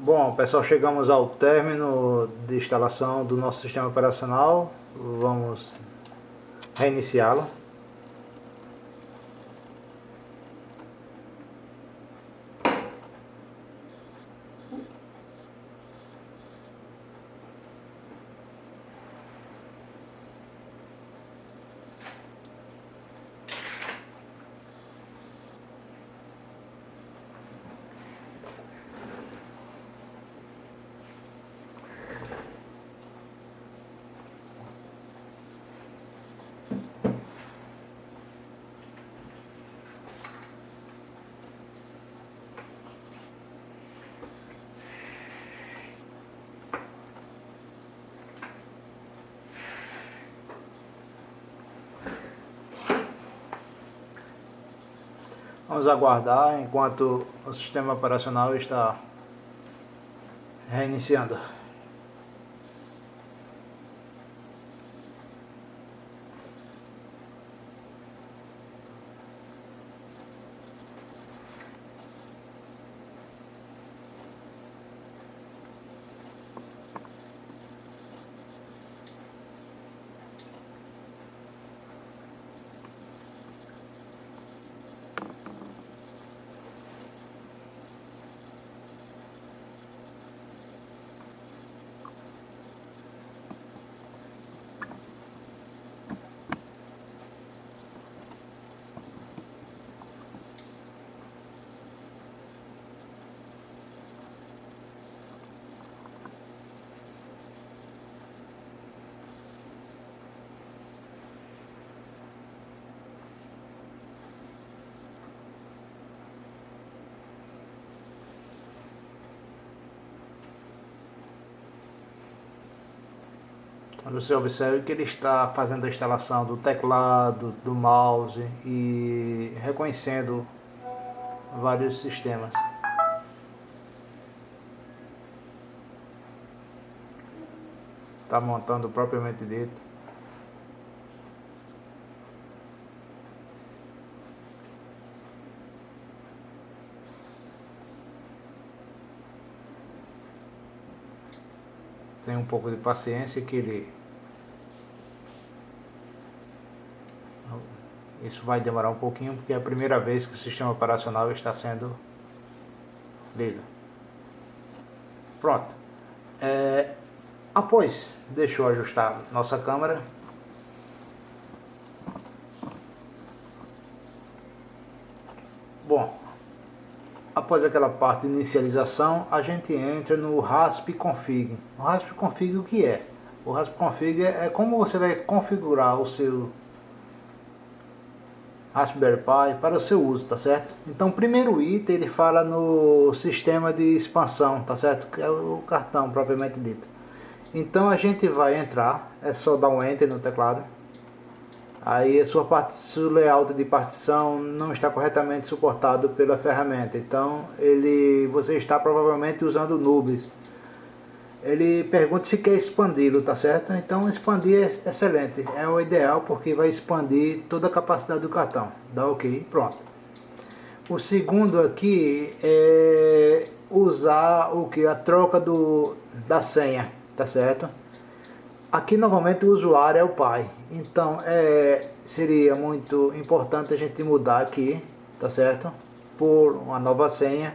Bom, pessoal, chegamos ao término de instalação do nosso sistema operacional. Vamos reiniciá-lo. Vamos aguardar enquanto o sistema operacional está reiniciando. Você observa que ele está fazendo a instalação do teclado, do mouse e reconhecendo vários sistemas. Está montando propriamente dito. Tem um pouco de paciência que ele Isso vai demorar um pouquinho porque é a primeira vez que o sistema operacional está sendo lido. Pronto. É, após, deixa eu ajustar nossa câmera. Bom, após aquela parte de inicialização, a gente entra no RASP Config. O RASP Config o que é? O RASP Config é como você vai configurar o seu Raspberry Pi para o seu uso, tá certo? Então, o primeiro item ele fala no sistema de expansão, tá certo? Que é o cartão propriamente dito. Então, a gente vai entrar, é só dar um Enter no teclado. Aí, a sua parte, seu layout de partição não está corretamente suportado pela ferramenta. Então, ele, você está provavelmente usando Nubes ele pergunta se quer expandi-lo, tá certo? Então expandir é excelente, é o ideal porque vai expandir toda a capacidade do cartão. Dá ok, pronto. O segundo aqui é usar o que? A troca do, da senha, tá certo? Aqui novamente o usuário é o pai, então é, seria muito importante a gente mudar aqui, tá certo? Por uma nova senha.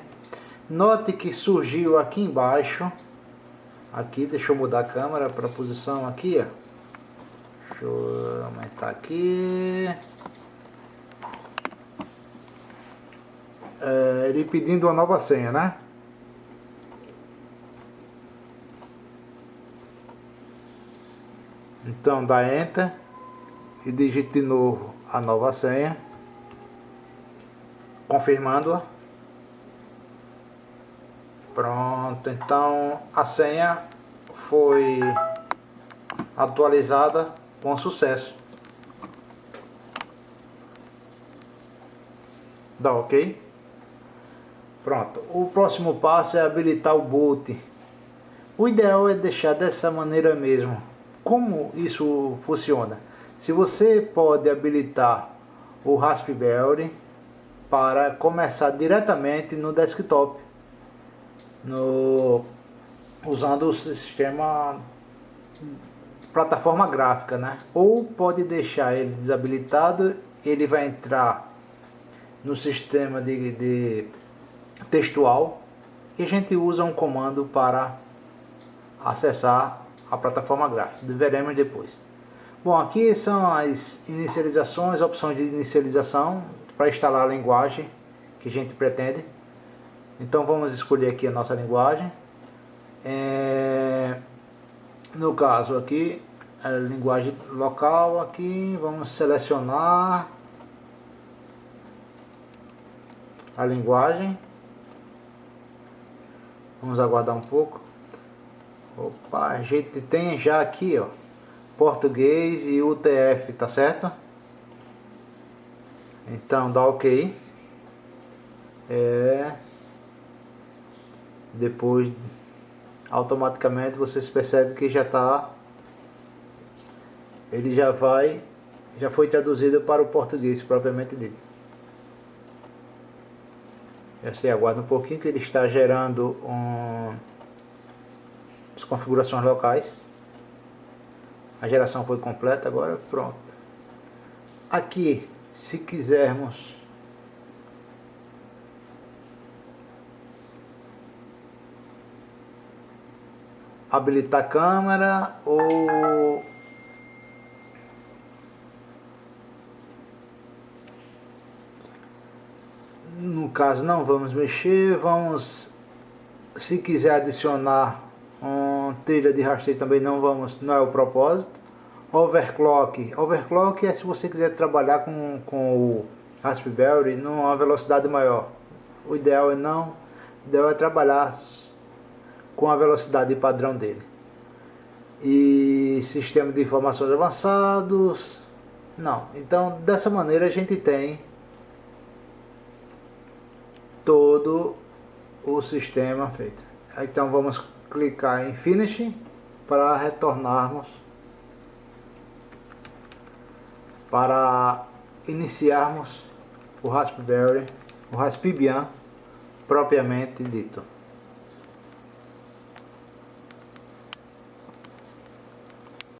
Note que surgiu aqui embaixo Aqui, deixa eu mudar a câmera para a posição aqui, ó. Deixa eu aumentar aqui. É, ele pedindo uma nova senha, né? Então dá Enter e digite de novo a nova senha, confirmando-a. Pronto, então a senha foi atualizada com sucesso. Dá ok? Pronto, o próximo passo é habilitar o boot. O ideal é deixar dessa maneira mesmo. Como isso funciona? Se você pode habilitar o Raspberry para começar diretamente no desktop no usando o sistema plataforma gráfica, né? Ou pode deixar ele desabilitado, ele vai entrar no sistema de, de textual e a gente usa um comando para acessar a plataforma gráfica. Veremos depois. Bom, aqui são as inicializações, opções de inicialização para instalar a linguagem que a gente pretende. Então vamos escolher aqui a nossa linguagem. É, no caso aqui, a linguagem local aqui, vamos selecionar a linguagem. Vamos aguardar um pouco. Opa, a gente tem já aqui, ó, português e UTF, tá certo? Então dá OK. É depois automaticamente você percebe que já está ele já vai já foi traduzido para o português propriamente dito. Você aguarda um pouquinho que ele está gerando um, as configurações locais. A geração foi completa agora pronto. Aqui se quisermos habilitar a câmera ou no caso não vamos mexer, vamos se quiser adicionar um trilha de rasteio também não vamos, não é o propósito. Overclock, overclock é se você quiser trabalhar com, com o Raspberry numa velocidade maior. O ideal é não, o ideal é trabalhar com a velocidade padrão dele. E sistema de informações avançados, não. Então, dessa maneira a gente tem todo o sistema feito. Então vamos clicar em Finish para retornarmos para iniciarmos o Raspberry, o Raspbian propriamente dito.